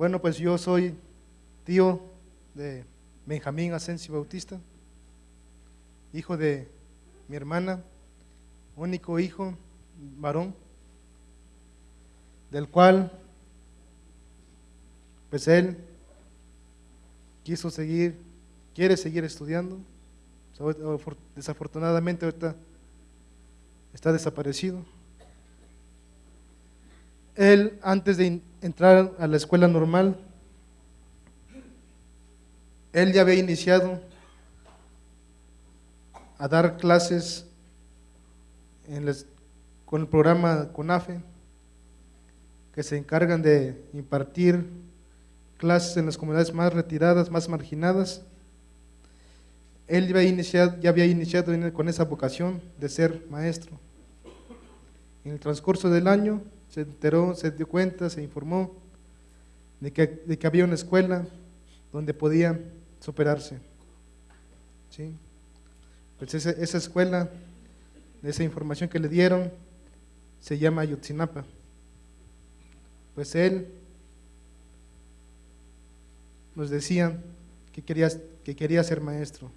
Bueno, pues yo soy tío de Benjamín Asensio Bautista, hijo de mi hermana, único hijo varón, del cual pues él quiso seguir, quiere seguir estudiando. Desafortunadamente ahorita está desaparecido. Él, antes de entrar a la escuela normal, él ya había iniciado a dar clases con el programa CONAFE, que se encargan de impartir clases en las comunidades más retiradas, más marginadas. Él ya había iniciado, ya había iniciado con esa vocación de ser maestro. En el transcurso del año se enteró, se dio cuenta, se informó de que, de que había una escuela donde podía superarse. ¿Sí? Pues esa, esa escuela, esa información que le dieron, se llama Ayotzinapa. Pues él nos decía que que quería ser maestro.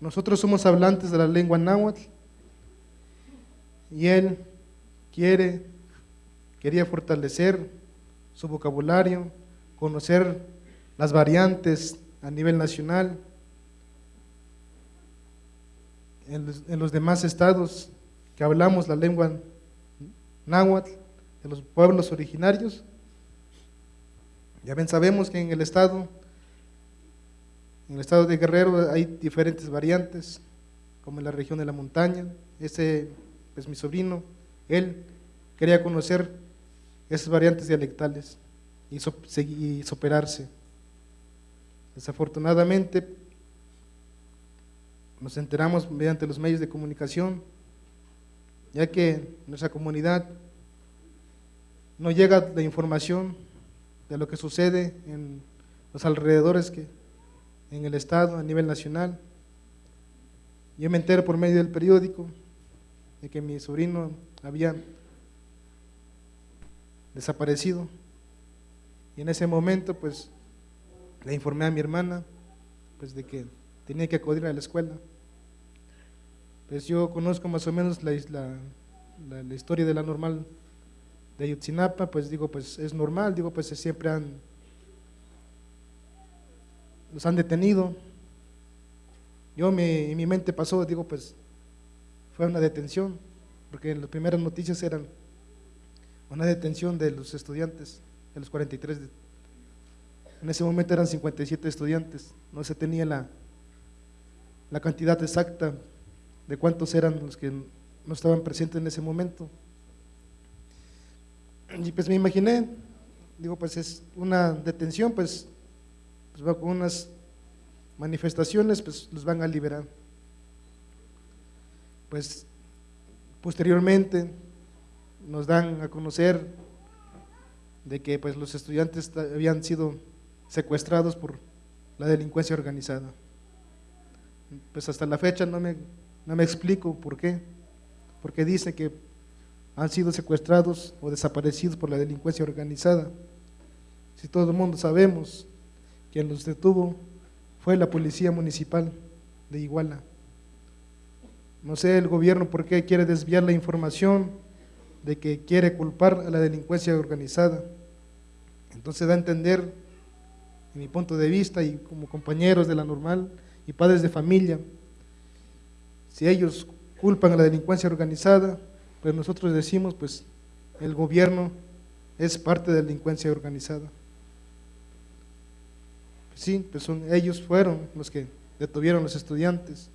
Nosotros somos hablantes de la lengua náhuatl y él quiere, quería fortalecer su vocabulario, conocer las variantes a nivel nacional, en los, demás estados que hablamos la lengua náhuatl, de los pueblos originarios. Ya ven, sabemos que en el estado, en el estado de Guerrero hay diferentes variantes, como en la región de la montaña. Ese, pues mi sobrino, él quería conocer esas variantes dialectales y, y superarse. Desafortunadamente, nos enteramos mediante los medios de comunicación, ya que nuestra comunidad no llega la información de lo que sucede en los alrededores que en el estado a nivel nacional. Yo me entero por medio del periódico de que mi sobrino había desaparecido y en ese momento pues le informé a mi hermana pues de que tenía que acudir a la escuela. Pues yo conozco más o menos la, la, la historia de la normal de Ayotzinapa, pues digo, pues es normal, digo, pues siempre han, los han detenido. Yo en mi mente pasó, digo, pues fue una detención, porque las primeras noticias eran una detención de los estudiantes, de los 43. En ese momento eran 57 estudiantes, no se tenía la, la cantidad exacta de cuántos eran los que no estaban presentes en ese momento. Y pues me imaginé, digo, pues es una detención, pues, pues va con unas manifestaciones, pues los van a liberar. Pues posteriormente nos dan a conocer de que pues los estudiantes habían sido secuestrados por la delincuencia organizada. Pues hasta la fecha no me, no me explico por qué, porque dice que han sido secuestrados o desaparecidos por la delincuencia organizada. Si todo el mundo sabemos, quien los detuvo fue la policía municipal de Iguala. No sé el gobierno por qué quiere desviar la información de que quiere culpar a la delincuencia organizada. Entonces da a entender, en mi punto de vista y como compañeros de la normal y padres de familia, si ellos culpan a la delincuencia organizada, pues nosotros decimos, pues el gobierno es parte de la delincuencia organizada. Sí, pues son, ellos fueron los que detuvieron a los estudiantes.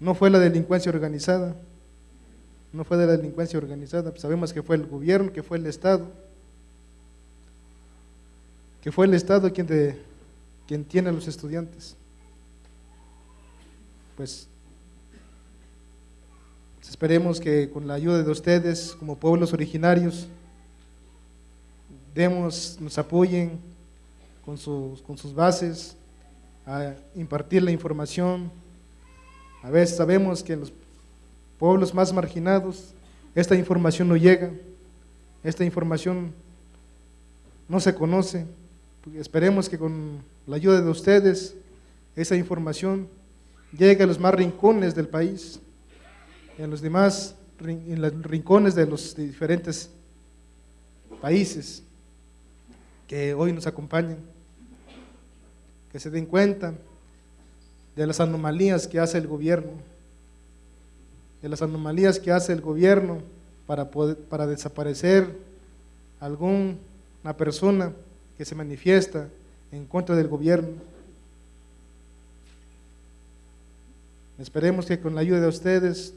No fue la delincuencia organizada, no fue de la delincuencia organizada, sabemos que fue el gobierno, que fue el Estado, que fue el Estado quien, quien tiene a los estudiantes. Pues Esperemos que con la ayuda de ustedes, como pueblos originarios, demos, nos apoyen con sus bases a impartir la información. A veces sabemos que en los pueblos más marginados esta información no llega, esta información no se conoce. Esperemos que con la ayuda de ustedes esa información llegue a los más rincones del país, en los demás rincones de los diferentes países que hoy nos acompañan, que se den cuenta de las anomalías que hace el gobierno, de las anomalías que hace el gobierno para, para desaparecer alguna persona que se manifiesta en contra del gobierno. Esperemos que con la ayuda de ustedes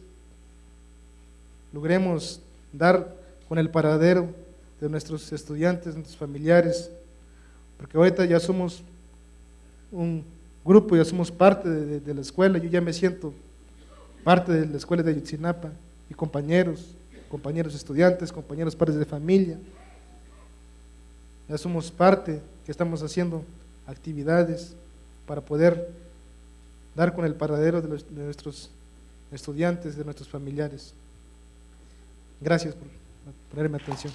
logremos dar con el paradero de nuestros estudiantes, nuestros familiares, porque ahorita ya somos un grupo, ya somos parte de, la escuela, yo ya me siento parte de la escuela de Ayotzinapa, y compañeros, compañeros estudiantes, compañeros padres de familia, ya somos parte que estamos haciendo actividades para poder dar con el paradero de, de nuestros estudiantes, de nuestros familiares. Gracias por ponerme atención.